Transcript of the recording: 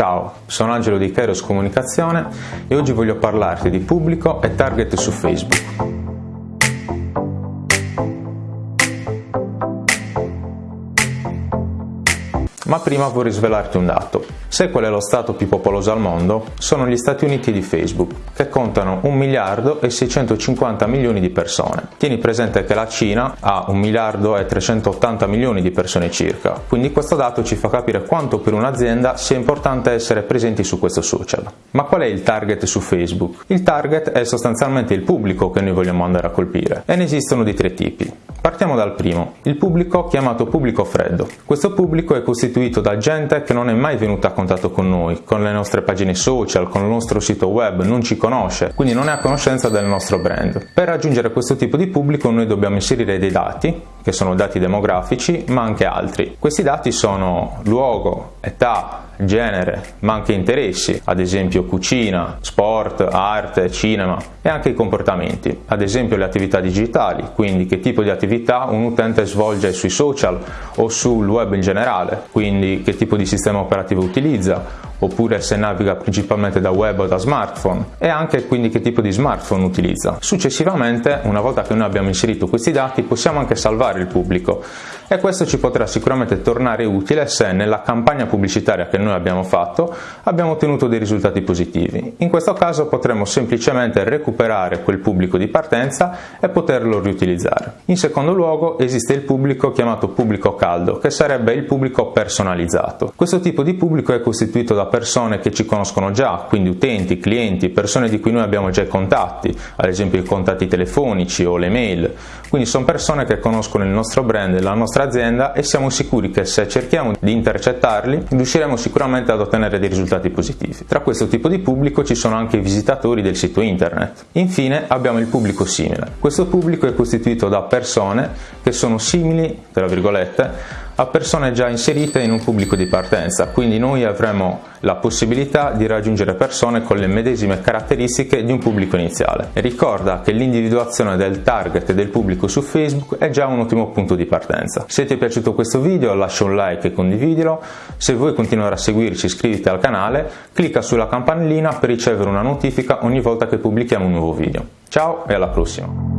Ciao, sono Angelo di Kairos Comunicazione e oggi voglio parlarti di pubblico e target su Facebook. Ma prima vorrei svelarti un dato. Sai qual è lo stato più popoloso al mondo? Sono gli Stati Uniti di Facebook, che contano 1 miliardo e 650 milioni di persone. Tieni presente che la Cina ha 1 miliardo e 380 milioni di persone circa, quindi questo dato ci fa capire quanto per un'azienda sia importante essere presenti su questo social. Ma qual è il target su Facebook? Il target è sostanzialmente il pubblico che noi vogliamo andare a colpire e ne esistono di tre tipi. Partiamo dal primo, il pubblico chiamato pubblico freddo. Questo pubblico è costituito da gente che non è mai venuta a contatto con noi, con le nostre pagine social, con il nostro sito web, non ci conosce, quindi non è a conoscenza del nostro brand. Per raggiungere questo tipo di pubblico noi dobbiamo inserire dei dati, che sono dati demografici, ma anche altri. Questi dati sono luogo, età, genere, ma anche interessi, ad esempio cucina, sport, arte, cinema e anche i comportamenti, ad esempio le attività digitali, quindi che tipo di attività un utente svolge sui social o sul web in generale, quindi che tipo di sistema operativo utilizza, oppure se naviga principalmente da web o da smartphone e anche quindi che tipo di smartphone utilizza. Successivamente, una volta che noi abbiamo inserito questi dati, possiamo anche salvare il pubblico e questo ci potrà sicuramente tornare utile se nella campagna pubblicitaria che noi abbiamo fatto abbiamo ottenuto dei risultati positivi. In questo caso potremo semplicemente recuperare quel pubblico di partenza e poterlo riutilizzare. In secondo luogo esiste il pubblico chiamato pubblico caldo, che sarebbe il pubblico personalizzato. Questo tipo di pubblico è costituito da persone che ci conoscono già, quindi utenti, clienti, persone di cui noi abbiamo già i contatti, ad esempio i contatti telefonici o le mail. Quindi sono persone che conoscono il nostro brand e la nostra azienda e siamo sicuri che se cerchiamo di intercettarli riusciremo sicuramente ad ottenere dei risultati positivi. Tra questo tipo di pubblico ci sono anche i visitatori del sito internet. Infine abbiamo il pubblico simile. Questo pubblico è costituito da persone che sono simili, tra virgolette, a persone già inserite in un pubblico di partenza, quindi noi avremo la possibilità di raggiungere persone con le medesime caratteristiche di un pubblico iniziale. Ricorda che l'individuazione del target del pubblico su Facebook è già un ottimo punto di partenza. Se ti è piaciuto questo video lascia un like e condividilo, se vuoi continuare a seguirci iscriviti al canale, clicca sulla campanellina per ricevere una notifica ogni volta che pubblichiamo un nuovo video. Ciao e alla prossima!